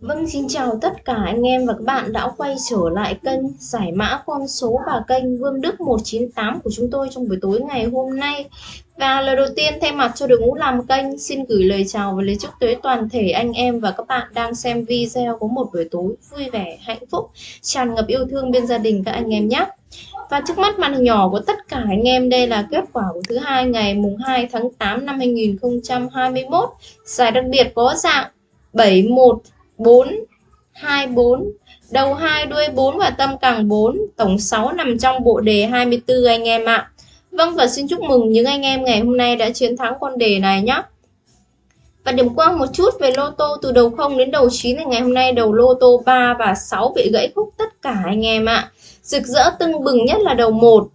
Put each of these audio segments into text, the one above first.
Vâng, xin chào tất cả anh em và các bạn đã quay trở lại kênh giải mã con số và kênh Vương Đức 198 của chúng tôi trong buổi tối ngày hôm nay. Và lời đầu tiên thay mặt cho đội ngũ làm kênh xin gửi lời chào và lời chúc tới toàn thể anh em và các bạn đang xem video có một buổi tối vui vẻ, hạnh phúc, tràn ngập yêu thương bên gia đình các anh em nhé. Và trước mắt màn hình nhỏ của tất cả anh em đây là kết quả của thứ hai ngày mùng 2 tháng 8 năm 2021. Giải đặc biệt có dạng 71 4 2 4 đầu 2 đuôi 4 và tâm càng 4 tổng 6 nằm trong bộ đề 24 anh em ạ Vâng và xin chúc mừng những anh em ngày hôm nay đã chiến thắng con đề này nhé và điểm qua một chút về lô tô từ đầu 0 đến đầu 9 thì ngày hôm nay đầu lô tô 3 và 6 bị gãy khúc tất cả anh em ạ. Rực rỡ tưng bừng nhất là đầu 1,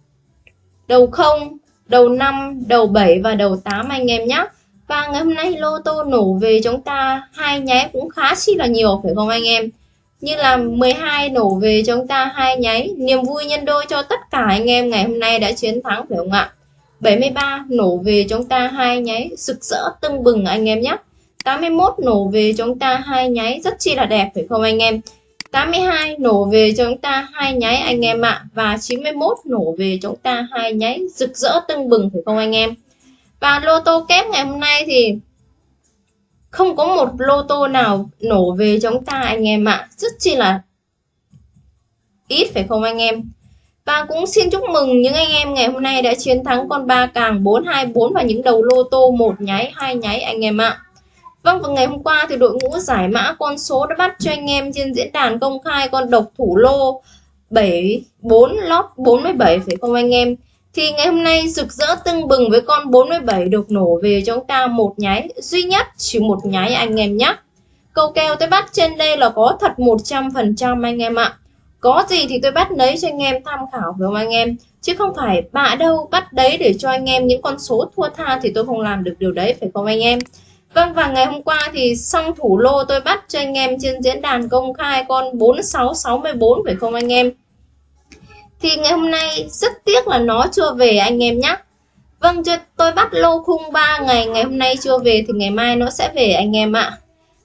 đầu 0, đầu 5, đầu 7 và đầu 8 anh em nhé. Và ngày hôm nay lô tô nổ về chúng ta hai nháy cũng khá chi là nhiều phải không anh em? Như là 12 nổ về chúng ta hai nháy, niềm vui nhân đôi cho tất cả anh em ngày hôm nay đã chiến thắng phải không ạ? 73 nổ về chúng ta hai nháy, sực rỡ tưng bừng anh em nhé. 81 nổ về chúng ta hai nháy rất chi là đẹp phải không anh em? 82 nổ về chúng ta hai nháy anh em ạ và 91 nổ về chúng ta hai nháy rực rỡ tưng bừng phải không anh em? Và lô tô kép ngày hôm nay thì không có một lô tô nào nổ về chúng ta anh em ạ. Rất chi là ít phải không anh em? Và cũng xin chúc mừng những anh em ngày hôm nay đã chiến thắng con ba càng 424 và những đầu lô tô một nháy, hai nháy anh em ạ. Vâng và ngày hôm qua thì đội ngũ giải mã con số đã bắt cho anh em trên diễn đàn công khai con độc thủ lô 74 lót 47 phải không anh em? Thì ngày hôm nay rực rỡ tưng bừng với con 47 được nổ về cho chúng ta một nháy. Duy nhất, chỉ một nháy anh em nhé. Câu kèo tôi bắt trên đây là có thật 100% anh em ạ. Có gì thì tôi bắt lấy cho anh em tham khảo với anh em? Chứ không phải bạ đâu bắt đấy để cho anh em những con số thua tha thì tôi không làm được điều đấy, phải không anh em? Vâng và ngày hôm qua thì xong thủ lô tôi bắt cho anh em trên diễn đàn công khai con 4664 phải không anh em? Thì ngày hôm nay rất tiếc là nó chưa về anh em nhé Vâng tôi bắt lô khung 3 ngày ngày hôm nay chưa về thì ngày mai nó sẽ về anh em ạ.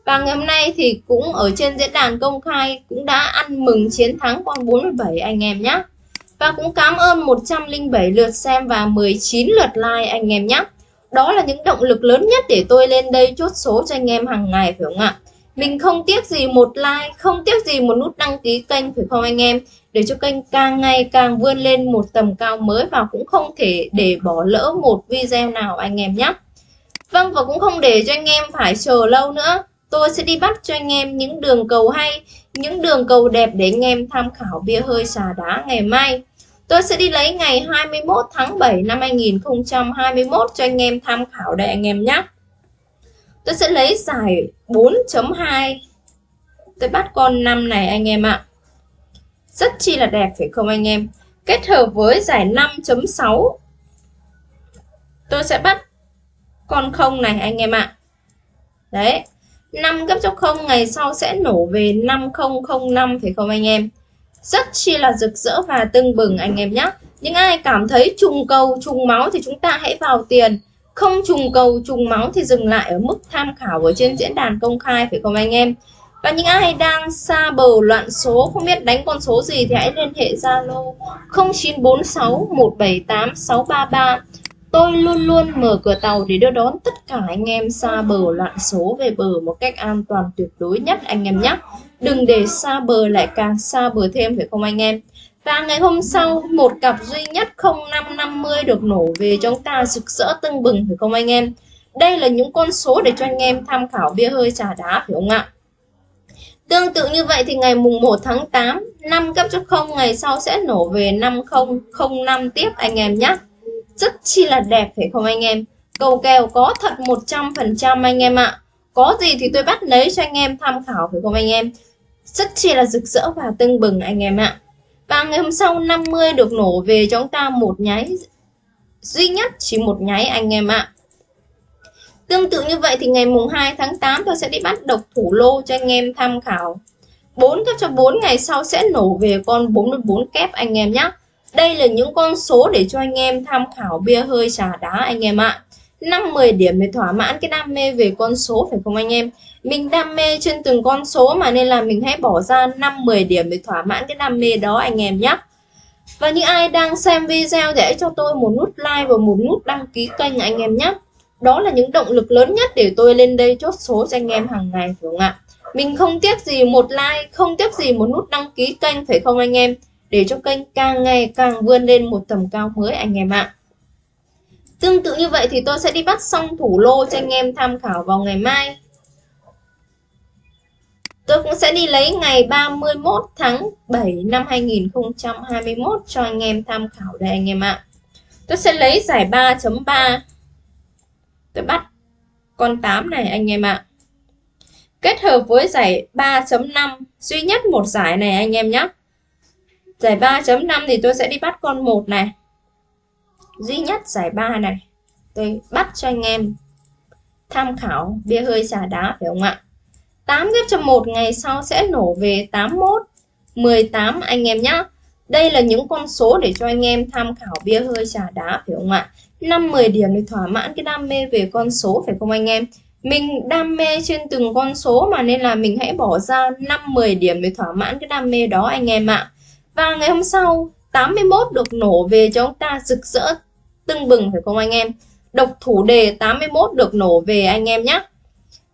Và ngày hôm nay thì cũng ở trên diễn đàn công khai cũng đã ăn mừng chiến thắng con 47 anh em nhé và cũng cảm ơn 107 lượt xem và 19 lượt like anh em nhé đó là những động lực lớn nhất để tôi lên đây chốt số cho anh em hàng ngày, phải không ạ? Mình không tiếc gì một like, không tiếc gì một nút đăng ký kênh, phải không anh em? Để cho kênh càng ngày càng vươn lên một tầm cao mới và cũng không thể để bỏ lỡ một video nào anh em nhé. Vâng và cũng không để cho anh em phải chờ lâu nữa. Tôi sẽ đi bắt cho anh em những đường cầu hay, những đường cầu đẹp để anh em tham khảo bia hơi xà đá ngày mai. Tôi sẽ đi lấy ngày 21 tháng 7 năm 2021 cho anh em tham khảo đây anh em nhé tôi sẽ lấy giải 4.2 tôi bắt con 5 này anh em ạ. Rất chi là đẹp, phải không anh em? Kết hợp với giải 5.6 tôi sẽ bắt con không này anh em ạ. Đấy 5 gấp cho 0 ngày sau sẽ nổ về 5005 phải không anh em? Rất chi là rực rỡ và tưng bừng anh em nhé những ai cảm thấy trùng cầu, trùng máu thì chúng ta hãy vào tiền không trùng cầu, trùng máu thì dừng lại ở mức tham khảo ở trên diễn đàn công khai, phải không anh em và những ai đang xa bờ loạn số, không biết đánh con số gì thì hãy liên hệ Zalo 0946 178 633 Tôi luôn luôn mở cửa tàu để đưa đón tất cả anh em xa bờ loạn số về bờ một cách an toàn tuyệt đối nhất, anh em nhé. Đừng để xa bờ lại càng xa bờ thêm phải không anh em? Và ngày hôm sau, một cặp duy nhất 0550 được nổ về cho chúng ta rực rỡ tưng bừng phải không anh em? Đây là những con số để cho anh em tham khảo bia hơi trà đá phải không ạ? Tương tự như vậy thì ngày mùng 1 tháng 8, 5 cấp cho 0 ngày sau sẽ nổ về 5005 tiếp anh em nhé. Rất chi là đẹp phải không anh em? Cầu kèo có thật 100% anh em ạ. Có gì thì tôi bắt lấy cho anh em tham khảo phải không anh em? Rất chi là rực rỡ và tưng bừng anh em ạ. Và ngày hôm sau 50 được nổ về cho chúng ta một nháy duy nhất chỉ một nháy anh em ạ. Tương tự như vậy thì ngày mùng 2 tháng 8 tôi sẽ đi bắt độc thủ lô cho anh em tham khảo. 4 cấp cho 4 ngày sau sẽ nổ về con 44 kép anh em nhé. Đây là những con số để cho anh em tham khảo bia hơi trà đá anh em ạ. 5-10 điểm để thỏa mãn cái đam mê về con số phải không anh em? Mình đam mê trên từng con số mà nên là mình hãy bỏ ra 5-10 điểm để thỏa mãn cái đam mê đó anh em nhé. Và những ai đang xem video thì hãy cho tôi một nút like và một nút đăng ký kênh anh em nhé. Đó là những động lực lớn nhất để tôi lên đây chốt số cho anh em hàng ngày phải không ạ? Mình không tiếc gì một like, không tiếc gì một nút đăng ký kênh phải không anh em? Để cho kênh càng ngày càng vươn lên một tầm cao mới anh em ạ. Tương tự như vậy thì tôi sẽ đi bắt xong thủ lô cho anh em tham khảo vào ngày mai. Tôi cũng sẽ đi lấy ngày 31 tháng 7 năm 2021 cho anh em tham khảo đây anh em ạ. Tôi sẽ lấy giải 3.3. Tôi bắt con 8 này anh em ạ. Kết hợp với giải 3.5 duy nhất một giải này anh em nhé. Giải 3.5 thì tôi sẽ đi bắt con 1 này. Duy nhất giải 3 này. Tôi bắt cho anh em tham khảo bia hơi trà đá, phải không ạ? 8 ghép cho 1 ngày sau sẽ nổ về 81, 18 anh em nhé. Đây là những con số để cho anh em tham khảo bia hơi trà đá phải không ạ? 5 10 điểm để thỏa mãn cái đam mê về con số phải không anh em? Mình đam mê trên từng con số mà nên là mình hãy bỏ ra 5 10 điểm để thỏa mãn cái đam mê đó anh em ạ. Và ngày hôm sau 81 được nổ về cho chúng ta rực rỡ tưng bừng phải không anh em? Độc thủ đề 81 được nổ về anh em nhé.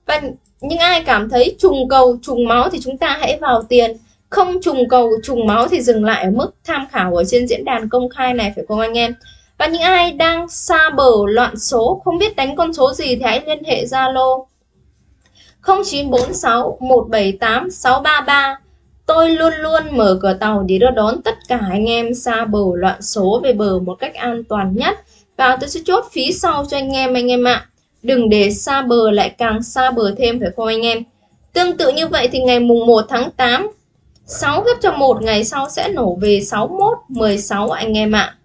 Và những ai cảm thấy trùng cầu, trùng máu thì chúng ta hãy vào tiền. Không trùng cầu, trùng máu thì dừng lại ở mức tham khảo ở trên diễn đàn công khai này, phải không anh em? Và những ai đang xa bờ loạn số, không biết đánh con số gì thì hãy liên hệ Zalo 0946 178 633 Tôi luôn luôn mở cửa tàu để đưa đón tất cả anh em xa bờ loạn số về bờ một cách an toàn nhất. Và tôi sẽ chốt phí sau cho anh em anh em ạ đừng để xa bờ lại càng xa bờ thêm, phải không anh em tương tự như vậy thì ngày mùng 1 tháng 8 6 gấp cho 1 ngày sau sẽ nổ về 61 16 anh em ạ À.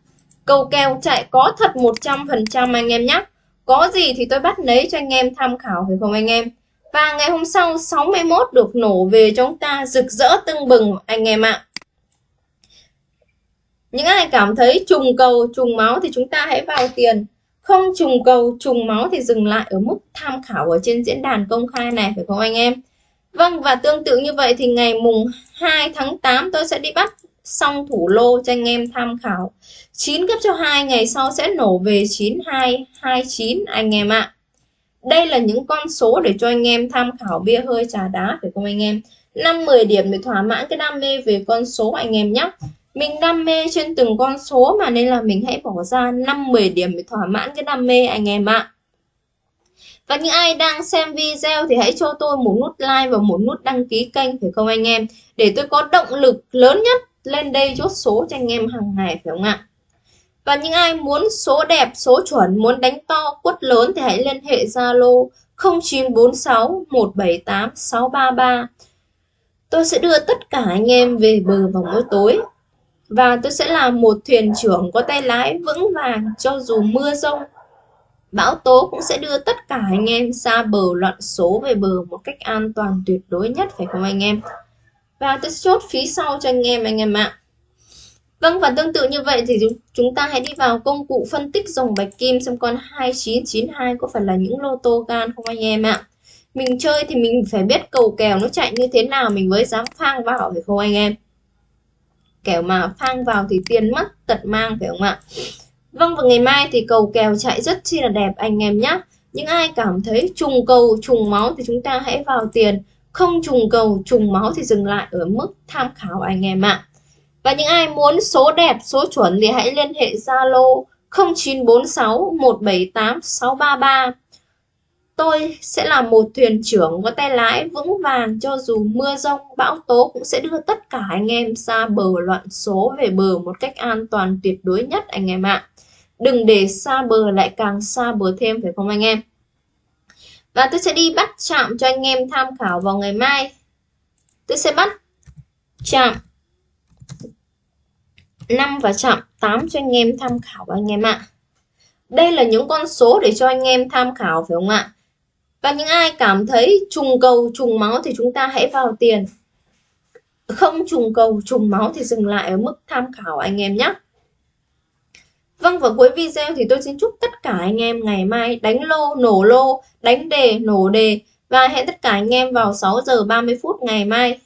cầu kèo chạy có thật 100% anh em nhé có gì thì tôi bắt lấy cho anh em tham khảo, phải không anh em và ngày hôm sau 61 được nổ về chúng ta rực rỡ tưng bừng anh em ạ À. những ai cảm thấy trùng cầu, trùng máu thì chúng ta hãy vào tiền không trùng cầu, trùng máu thì dừng lại ở mức tham khảo ở trên diễn đàn công khai này, phải không anh em? Vâng và tương tự như vậy thì ngày mùng 2 tháng 8 tôi sẽ đi bắt xong thủ lô cho anh em tham khảo. 9 gấp cho 2 ngày sau sẽ nổ về 9229 anh em ạ. Đây là những con số để cho anh em tham khảo bia hơi trà đá, phải không anh em? 5-10 điểm để thỏa mãn cái đam mê về con số anh em nhé mình đam mê trên từng con số mà nên là mình hãy bỏ ra 5-10 điểm để thỏa mãn cái đam mê anh em ạ. Và những ai đang xem video thì hãy cho tôi một nút like và một nút đăng ký kênh phải không anh em? Để tôi có động lực lớn nhất lên đây chốt số cho anh em hàng ngày phải không ạ? Và những ai muốn số đẹp, số chuẩn, muốn đánh to, quất lớn thì hãy liên hệ Zalo 0946 178 633. Tôi sẽ đưa tất cả anh em về bờ vào mỗi tối và tôi sẽ là một thuyền trưởng có tay lái vững vàng cho dù mưa rông. Bão tố cũng sẽ đưa tất cả anh em xa bờ loạn số về bờ một cách an toàn tuyệt đối nhất, phải không anh em? Và tôi sẽ chốt phí sau cho anh em anh em ạ. Vâng và tương tự như vậy thì chúng ta hãy đi vào công cụ phân tích dòng bạch kim xem con 2992 có phải là những lô tô gan không anh em ạ. Mình chơi thì mình phải biết cầu kèo nó chạy như thế nào, mình mới dám phang vào, phải không anh em? Kẻo mà phang vào thì tiền mất tật mang, phải không ạ? Vâng và ngày mai thì cầu kèo chạy rất chi là đẹp, anh em nhé những ai cảm thấy trùng cầu, trùng máu thì chúng ta hãy vào tiền. Không trùng cầu, trùng máu thì dừng lại ở mức tham khảo, anh em ạ. Và những ai muốn số đẹp, số chuẩn thì hãy liên hệ Zalo 0946 178 633 Tôi sẽ là một thuyền trưởng có tay lái vững vàng cho dù mưa rông, bão tố cũng sẽ đưa tất cả anh em xa bờ loạn số về bờ một cách an toàn tuyệt đối nhất anh em ạ. Đừng để xa bờ lại càng xa bờ thêm phải không anh em? Và tôi sẽ đi bắt chạm cho anh em tham khảo vào ngày mai. Tôi sẽ bắt chạm 5 và chạm 8 cho anh em tham khảo anh em ạ. Đây là những con số để cho anh em tham khảo phải không ạ? Và những ai cảm thấy trùng cầu trùng máu thì chúng ta hãy vào tiền. Không trùng cầu trùng máu thì dừng lại ở mức tham khảo anh em nhé. Vâng và cuối video thì tôi xin chúc tất cả anh em ngày mai đánh lô, nổ lô, đánh đề, nổ đề Và hẹn tất cả anh em vào 6 giờ 30 phút ngày mai.